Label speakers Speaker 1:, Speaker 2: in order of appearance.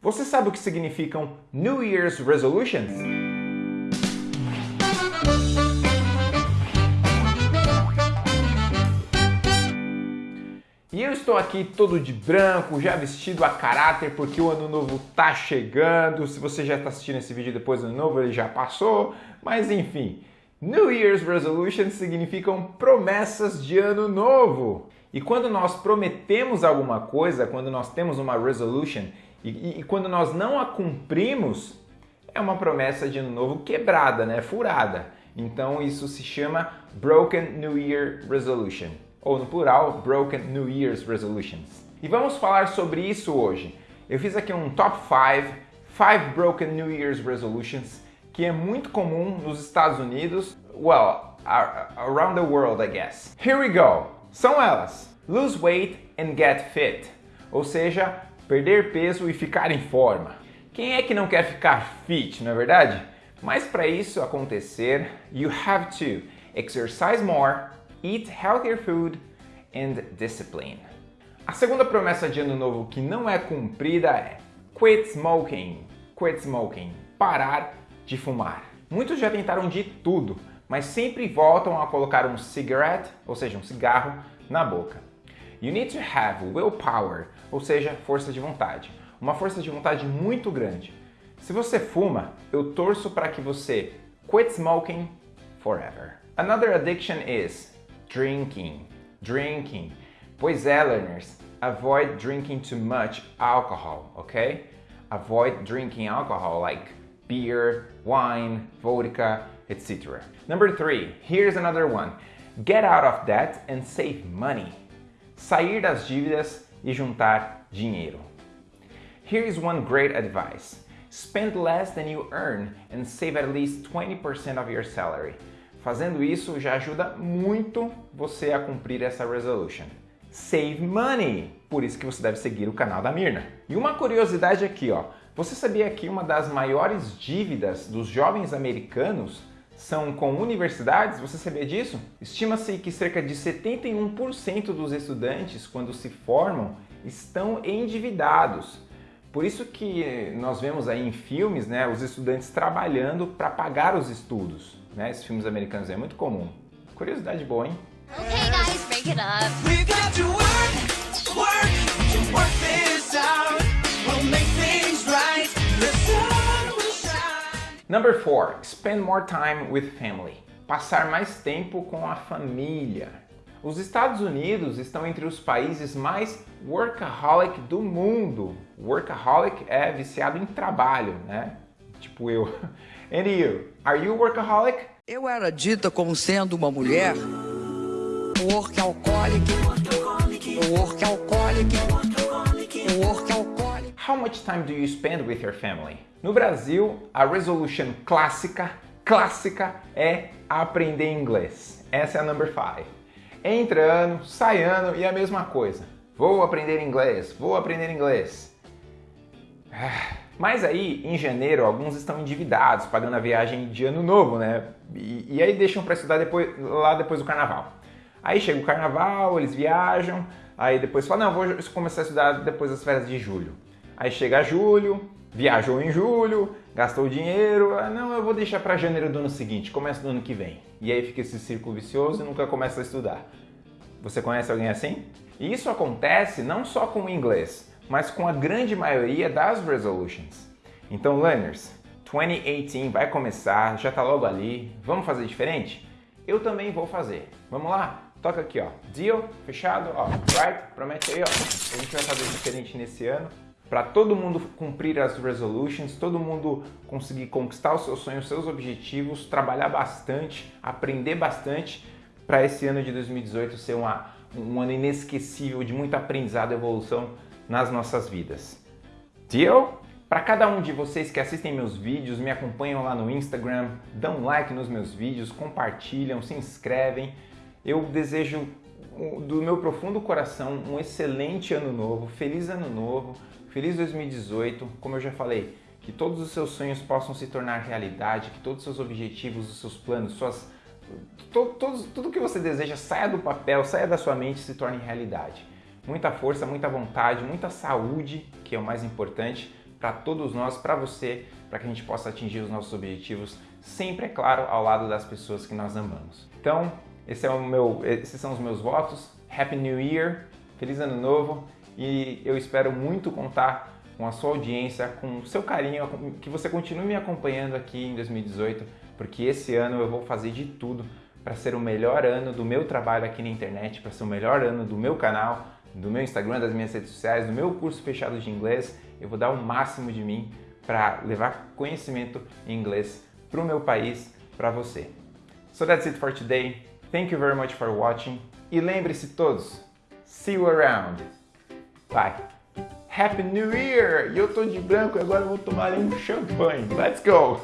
Speaker 1: Você sabe o que significam New Year's Resolutions? E eu estou aqui todo de branco, já vestido a caráter, porque o ano novo tá chegando. Se você já está assistindo esse vídeo depois do ano novo, ele já passou. Mas enfim, New Year's Resolutions significam promessas de ano novo. E quando nós prometemos alguma coisa, quando nós temos uma resolution e, e, quando nós não a cumprimos, é uma promessa de ano novo quebrada, né? Furada. Então isso se chama Broken New Year Resolution, ou no plural, Broken New Year's Resolutions. E vamos falar sobre isso hoje. Eu fiz aqui um top 5, 5 Broken New Year's Resolutions que é muito comum nos Estados Unidos, well, around the world, I guess. Here we go. São elas: lose weight and get fit, ou seja, perder peso e ficar em forma. Quem é que não quer ficar fit, não é verdade? Mas para isso acontecer, you have to exercise more, eat healthier food and discipline. A segunda promessa de ano novo que não é cumprida é quit smoking. Quit smoking. Parar de fumar. Muitos já tentaram de tudo, mas sempre voltam a colocar um cigarette, ou seja, um cigarro, na boca. You need to have willpower, ou seja, força de vontade. Uma força de vontade muito grande. Se você fuma, eu torço para que você quit smoking forever. Another addiction is drinking. Drinking. Pois é, learners, avoid drinking too much alcohol, ok? Avoid drinking alcohol like beer, wine, vodka, etc. Number three, here's another one. Get out of debt and save money. Sair das dívidas e juntar dinheiro. Here is one great advice. Spend less than you earn and save at least 20% of your salary. Fazendo isso já ajuda muito você a cumprir essa resolution. Save money! Por isso que você deve seguir o canal da Mirna. E uma curiosidade aqui, ó. Você sabia que uma das maiores dívidas dos jovens americanos são com universidades? Você sabia disso? Estima-se que cerca de 71% dos estudantes, quando se formam, estão endividados. Por isso que nós vemos aí em filmes né, os estudantes trabalhando para pagar os estudos. Né? Esses filmes americanos é muito comum. Curiosidade boa, hein? Okay, guys, break it up. Number four, spend more time with family. Passar mais tempo com a família. Os Estados Unidos estão entre os países mais workaholic do mundo. Workaholic é viciado em trabalho, né? Tipo eu. And you, are you workaholic?
Speaker 2: Eu era dita como sendo uma mulher workaholic, workaholic,
Speaker 1: workaholic. How much time do you spend with your family? No Brasil, a resolution clássica, clássica é aprender inglês. Essa é a number five. Entra ano, sai ano e a mesma coisa. Vou aprender inglês, vou aprender inglês. Mas aí, em janeiro, alguns estão endividados, pagando a viagem de ano novo, né? E, e aí deixam para estudar depois, lá depois do carnaval. Aí chega o carnaval, eles viajam, aí depois falam, não, vou começar a estudar depois das férias de julho. Aí chega julho, viajou em julho, gastou dinheiro, ah, não, eu vou deixar para janeiro do ano seguinte, começa do ano que vem. E aí fica esse círculo vicioso e nunca começa a estudar. Você conhece alguém assim? E isso acontece não só com o inglês, mas com a grande maioria das resolutions. Então, learners, 2018 vai começar, já está logo ali, vamos fazer diferente? Eu também vou fazer. Vamos lá? Toca aqui, ó. Deal, fechado, ó. Right? Promete aí, ó. A gente vai fazer diferente nesse ano para todo mundo cumprir as resolutions, todo mundo conseguir conquistar os seus sonhos, os seus objetivos, trabalhar bastante, aprender bastante para esse ano de 2018 ser uma, um ano inesquecível de muito aprendizado e evolução nas nossas vidas. Deal? Para cada um de vocês que assistem meus vídeos, me acompanham lá no Instagram, dão like nos meus vídeos, compartilham, se inscrevem, eu desejo do meu profundo coração um excelente ano novo, feliz ano novo, feliz 2018, como eu já falei, que todos os seus sonhos possam se tornar realidade, que todos os seus objetivos, os seus planos, suas, tudo que você deseja saia do papel, saia da sua mente e se torne realidade. Muita força, muita vontade, muita saúde, que é o mais importante, para todos nós, para você, para que a gente possa atingir os nossos objetivos, sempre, é claro, ao lado das pessoas que nós amamos. Então, esse é o meu, esses são os meus votos. Happy New Year, feliz ano novo e eu espero muito contar com a sua audiência, com o seu carinho, que você continue me acompanhando aqui em 2018, porque esse ano eu vou fazer de tudo para ser o melhor ano do meu trabalho aqui na internet, para ser o melhor ano do meu canal, do meu Instagram, das minhas redes sociais, do meu curso fechado de inglês. Eu vou dar o máximo de mim para levar conhecimento em inglês para o meu país, para você. So that's it for today. Thank you very much for watching. E lembre-se todos, see you around. Bye. Happy New Year! E eu tô de branco e agora eu vou tomar um champanhe. Let's go!